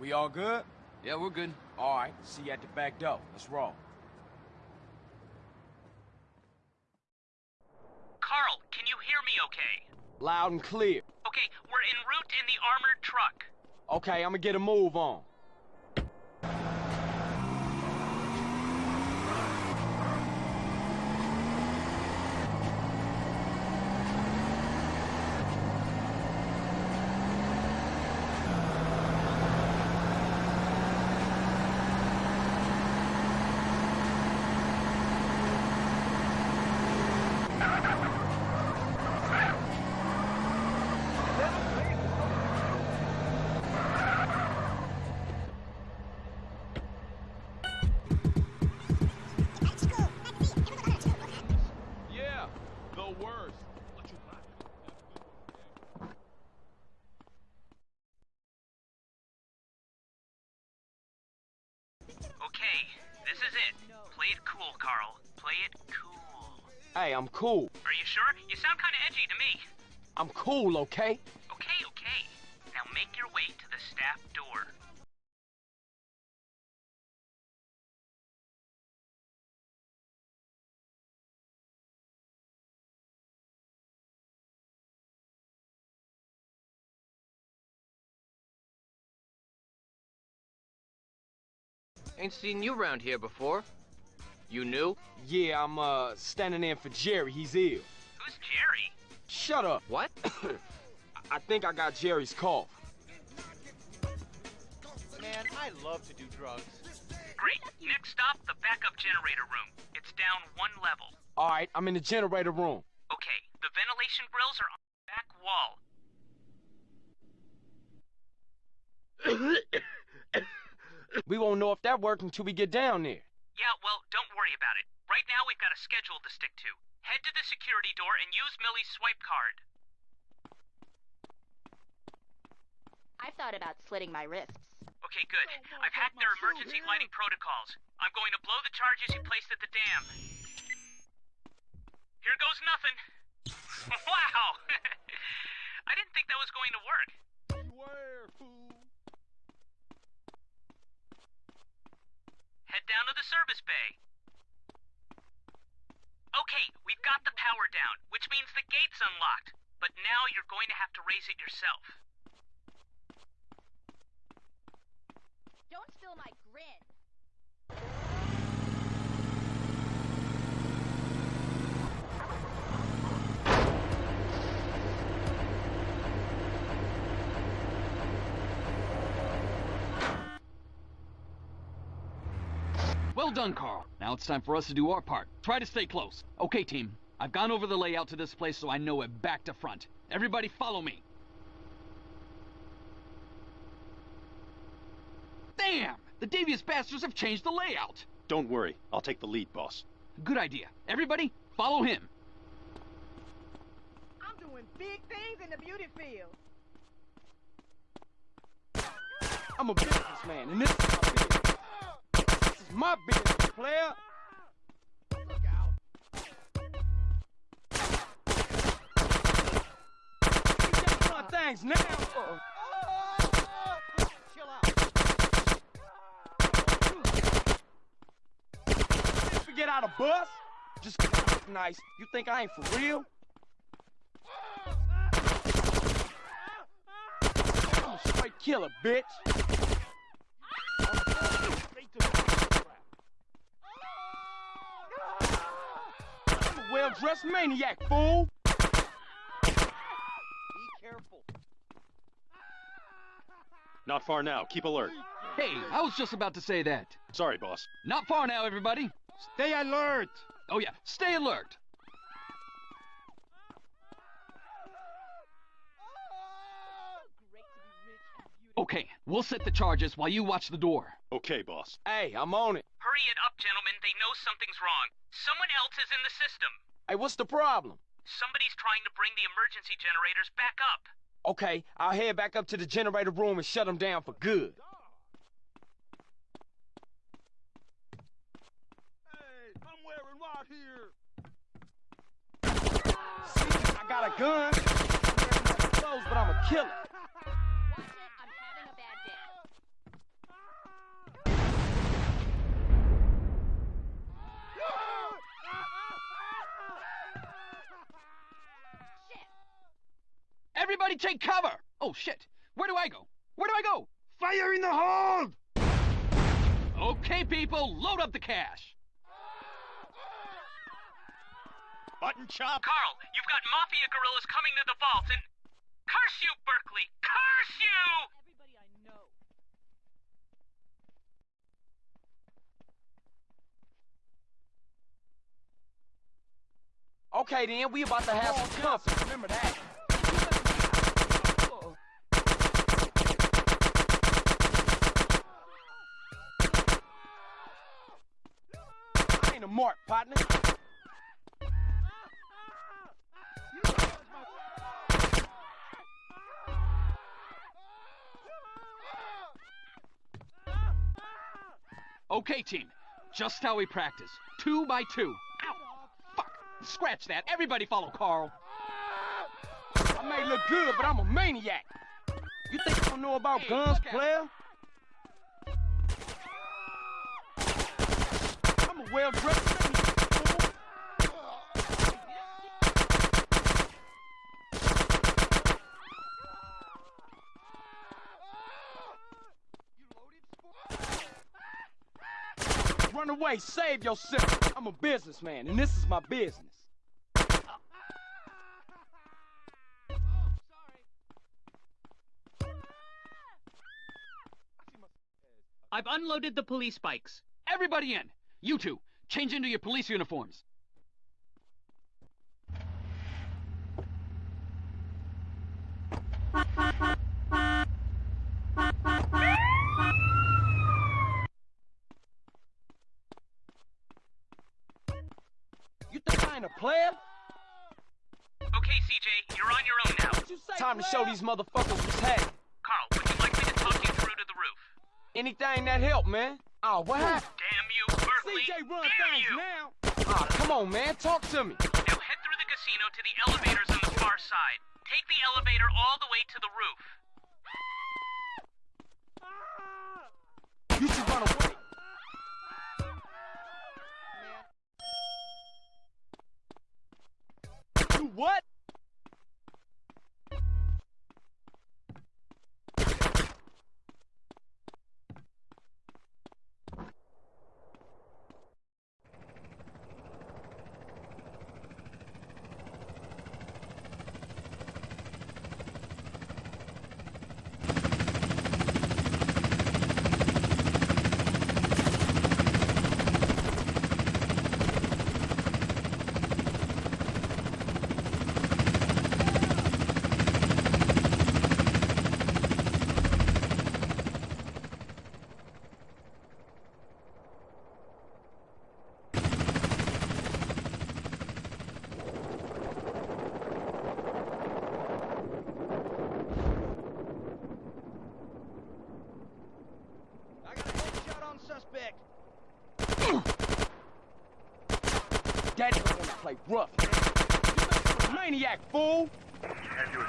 We all good? Yeah, we're good. All right, see you at the back door. Let's roll. Carl, can you hear me okay? Loud and clear. Okay, we're en route in the armored truck. Okay, I'm gonna get a move on. Yeah, the. Okay, this is it. Play it cool, Carl. Play it cool. Hey, I'm cool. Are you sure? You sound kind of edgy to me. I'm cool, okay? Okay, okay. Ain't seen you around here before. You new? Yeah, I'm, uh, standing in for Jerry. He's ill. Who's Jerry? Shut up. What? I think I got Jerry's cough. Man, I love to do drugs. Great. Next stop, the backup generator room. It's down one level. All right, I'm in the generator room. Okay, the ventilation grills are on the back wall. We won't know if that worked until we get down there. Yeah, well, don't worry about it. Right now, we've got a schedule to stick to. Head to the security door and use Millie's swipe card. I've thought about slitting my wrists. Okay, good. I've hacked their emergency lighting protocols. I'm going to blow the charges you placed at the dam. Here goes nothing. wow! I didn't think that was going to work. Beware, fool. Head down to the service bay. Okay, we've got the power down, which means the gate's unlocked. But now you're going to have to raise it yourself. Don't steal my Well done, Carl. Now it's time for us to do our part. Try to stay close. Okay, team. I've gone over the layout to this place so I know it back to front. Everybody follow me. Damn! The devious bastards have changed the layout. Don't worry, I'll take the lead, boss. Good idea. Everybody, follow him. I'm doing big things in the beauty field. I'm a businessman, and this is my business. This is my business, player. Look out. Keep doing things now. Chill out. Forget how to bust. Just 'cause I look nice. You think I ain't for real? I'm a straight killer, bitch. Straight to the I'm a well-dressed maniac, fool. Be careful. Not far now, keep alert. Hey, I was just about to say that. Sorry, boss. Not far now, everybody. Stay alert. Oh yeah, stay alert. Great to be rich and beautiful. Okay, we'll set the charges while you watch the door. Okay, boss. Hey, I'm on it. Hurry it up, gentlemen. They know something's wrong. Someone else is in the system. Hey, what's the problem? Somebody's trying to bring the emergency generators back up. Okay, I'll head back up to the generator room and shut them down for good. Hey, I'm wearing right here. See, I got a gun. I'm wearing my clothes, but I'm a killer. Watch it, I'm having a bad day. Everybody take cover! Oh shit! Where do I go? Where do I go? Fire in the hold! Okay, people, load up the cash. Button chop. Carl, you've got mafia gorillas coming to the vault and. Curse you, Berkeley! Curse you! Everybody I know. Okay then, we about to have some company. Remember that. Ain't a mark, partner. Okay, team. Just how we practice. Two by two. Ow! Fuck! Scratch that. Everybody follow Carl. I may look good, but I'm a maniac. You think I don't know about Hey, guns, player? I'm a well-dressed. Run away, save yourself. I'm a businessman, and this is my business. I've unloaded the police bikes. Everybody in. You two, change into your police uniforms. You think I ain't a player? Okay, CJ, you're on your own now. You say, Time to show these motherfuckers what's happening. Carl, would you like me to talk you through to the roof? Anything that help, man. Oh, what happened? Damn you, Berkeley! CJ run things you! now. Oh, come on, man. Talk to me. Now head through the casino to the elevators on the far side. Take the elevator all the way to the roof. Daddy don't wanna play rough. You maniac, fool. Zero,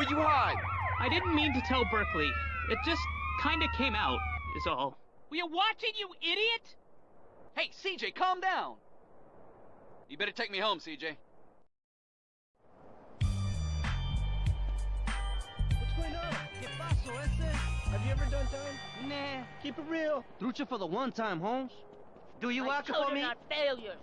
where you hide? I didn't mean to tell Berkeley. It just kinda came out, is all. Were you watching, you idiot? Hey, CJ, calm down. You better take me home, CJ. What's going on? ¿Qué pasó, ese? Have you ever done time? Nah. Keep it real. Trucha for the one time, Holmes. Do you My watch for children me? are failures.